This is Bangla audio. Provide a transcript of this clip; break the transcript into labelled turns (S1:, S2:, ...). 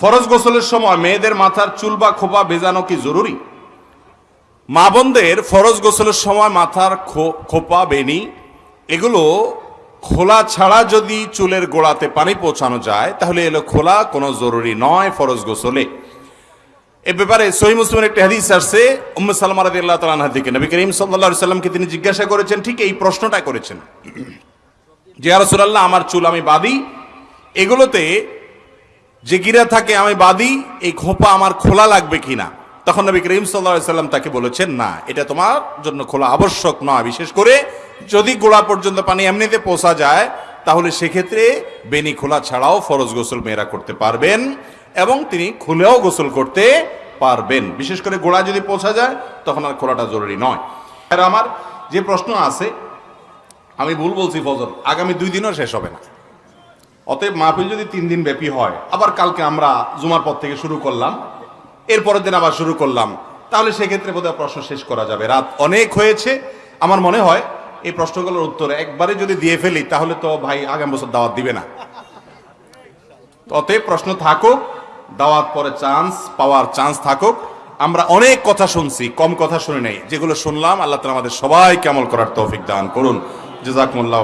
S1: ফরজ গোসলের সময় মেয়েদের মাথার চুল বা খোপা ভেজানো কি জরুরি? মা বোনদের ফরজ গোসলের সময় মাথার খোপা বেনি এগুলো খোলা ছাড়া যদি চুলের গোড়াতে পানি পৌঁছানো যায়, তাহলে এলো খোলা কোনো জরুরি নয় ফরজ গোসলে। এ ব্যাপারে সহি মুসলিমের একটি হাদিস আসছে, উম্মে সালমা রাদিয়াল্লাহু তাআলা আনহা থেকে নবী করিম আলাইহি সাল্লামকে তিনি জিজ্ঞাসা করেছেন, ঠিক এই প্রশ্নটা করেছেন যে আর আমার চুল আমি বাঁধি। এগুলোতে যে গিরা থাকে, আমি বাদি, এই খোপা আমার খোলা লাগবে কিনা? তখন নবী করিম সাল্লাম তাকে বলেছেন, না, এটা তোমার জন্য খোলা আবশ্যক নয়। বিশেষ করে যদি গোড়া পর্যন্ত পানি এমনিতে পৌঁছা যায়, তাহলে সেক্ষেত্রে বেনি খোলা ছাড়াও ফরজ গোসল মেয়েরা করতে পারবেন এবং তিনি খুলেও গোসল করতে পারবেন। বিশেষ করে গোড়া যদি পৌঁছা যায়, তখন আর খোলাটা জরুরি নয়। আর আমার যে প্রশ্ন আছে, আমি ভুল বলছি ফজল আগামী দুই দিনও শেষ হবে না। অতএব মাহফিল যদি তিন দিন ব্যাপী হয়, আবার কালকে আমরা জুমার পর থেকে শুরু করলাম এরপরের দিন আবার শুরু করলাম, তাহলে সেক্ষেত্রে বোধহয় প্রশ্ন শেষ করা যাবে। রাত অনেক হয়েছে। আমার মনে হয় এই প্রশ্নগুলোর উত্তর একবারে যদি দিয়ে ফেলি, তাহলে তো ভাই আগামী বছর দাওয়াত দিবে না। অতএব প্রশ্ন থাকুক, দাওয়াত পরে চান্স, পাওয়ার চান্স থাকুক। আমরা অনেক কথা শুনছি, কম কথা শুনি নাই। যেগুলো শুনলাম, আল্লাহ তালা আমাদের সবাইকে আমল করার তৌফিক দান করুন। জেজাকুমুল্লাহ